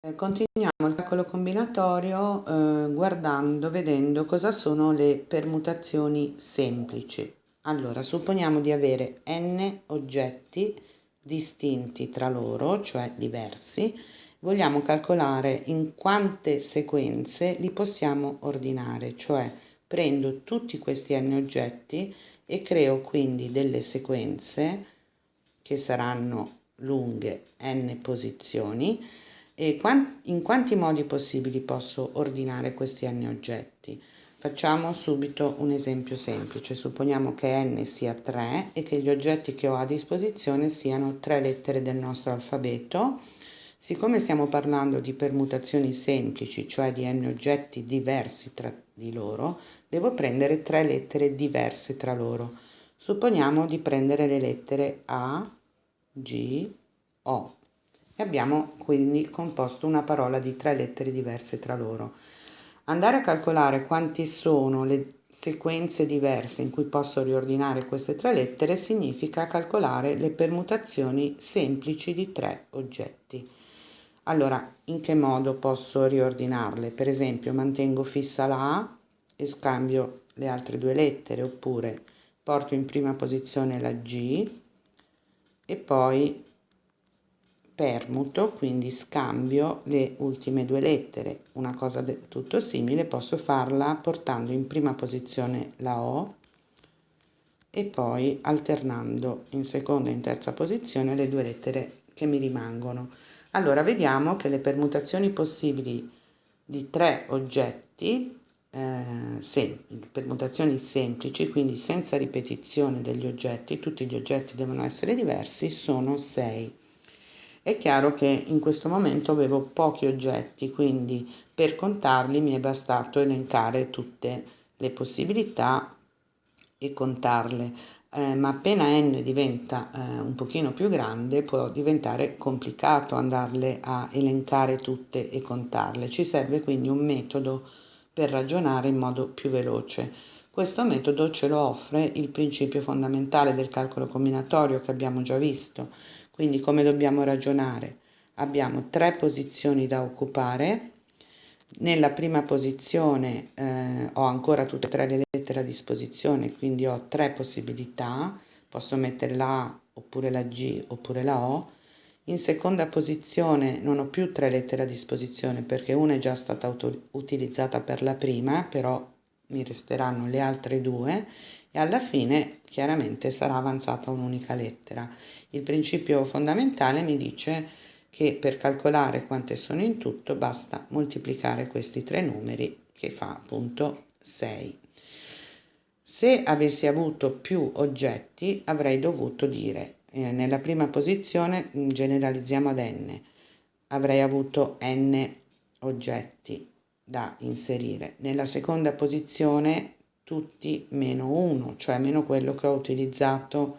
Eh, continuiamo il calcolo combinatorio eh, guardando, vedendo cosa sono le permutazioni semplici. Allora, supponiamo di avere n oggetti distinti tra loro, cioè diversi. Vogliamo calcolare in quante sequenze li possiamo ordinare, cioè prendo tutti questi n oggetti e creo quindi delle sequenze che saranno lunghe n posizioni e in quanti modi possibili posso ordinare questi n oggetti? Facciamo subito un esempio semplice, supponiamo che n sia 3 e che gli oggetti che ho a disposizione siano tre lettere del nostro alfabeto. Siccome stiamo parlando di permutazioni semplici, cioè di n oggetti diversi tra di loro, devo prendere tre lettere diverse tra loro. Supponiamo di prendere le lettere A, G, O e abbiamo quindi composto una parola di tre lettere diverse tra loro. Andare a calcolare quanti sono le sequenze diverse in cui posso riordinare queste tre lettere significa calcolare le permutazioni semplici di tre oggetti. Allora, in che modo posso riordinarle? Per esempio, mantengo fissa la A e scambio le altre due lettere, oppure porto in prima posizione la G e poi permuto, quindi scambio le ultime due lettere. Una cosa tutto simile posso farla portando in prima posizione la O e poi alternando in seconda e in terza posizione le due lettere che mi rimangono. Allora vediamo che le permutazioni possibili di tre oggetti, eh, sem permutazioni semplici, quindi senza ripetizione degli oggetti, tutti gli oggetti devono essere diversi, sono 6. È chiaro che in questo momento avevo pochi oggetti, quindi per contarli mi è bastato elencare tutte le possibilità e contarle. Eh, ma appena n diventa eh, un pochino più grande può diventare complicato andarle a elencare tutte e contarle. Ci serve quindi un metodo per ragionare in modo più veloce. Questo metodo ce lo offre il principio fondamentale del calcolo combinatorio che abbiamo già visto, quindi come dobbiamo ragionare? Abbiamo tre posizioni da occupare. Nella prima posizione eh, ho ancora tutte e tre le lettere a disposizione, quindi ho tre possibilità. Posso mettere la A oppure la G oppure la O. In seconda posizione non ho più tre lettere a disposizione perché una è già stata utilizzata per la prima, però mi resteranno le altre due e alla fine chiaramente sarà avanzata un'unica lettera. Il principio fondamentale mi dice che per calcolare quante sono in tutto basta moltiplicare questi tre numeri che fa appunto 6. Se avessi avuto più oggetti avrei dovuto dire eh, nella prima posizione mm, generalizziamo ad n avrei avuto n oggetti da inserire nella seconda posizione tutti meno 1, cioè meno quello che ho utilizzato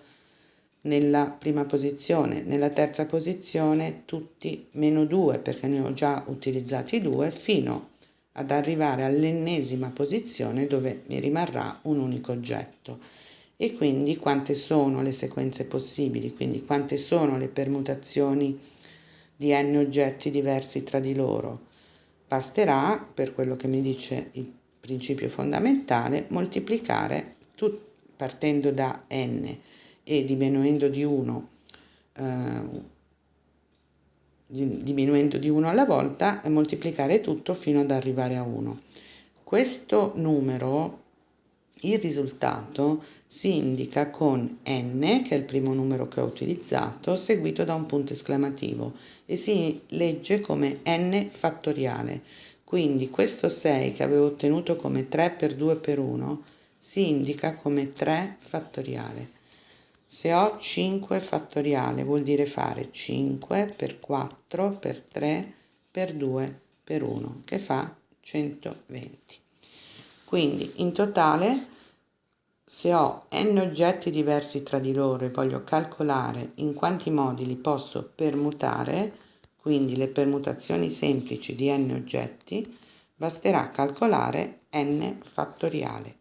nella prima posizione. Nella terza posizione tutti meno 2 perché ne ho già utilizzati 2 fino ad arrivare all'ennesima posizione dove mi rimarrà un unico oggetto. E quindi quante sono le sequenze possibili, quindi quante sono le permutazioni di n oggetti diversi tra di loro. Basterà, per quello che mi dice il principio fondamentale, moltiplicare tut, partendo da n e diminuendo di 1 eh, diminuendo di 1 alla volta e moltiplicare tutto fino ad arrivare a 1. Questo numero, il risultato, si indica con n, che è il primo numero che ho utilizzato, seguito da un punto esclamativo e si legge come n fattoriale. Quindi questo 6 che avevo ottenuto come 3 per 2 per 1 si indica come 3 fattoriale. Se ho 5 fattoriale vuol dire fare 5 per 4 per 3 per 2 per 1 che fa 120. Quindi in totale se ho n oggetti diversi tra di loro e voglio calcolare in quanti modi li posso permutare, quindi le permutazioni semplici di n oggetti, basterà calcolare n fattoriale.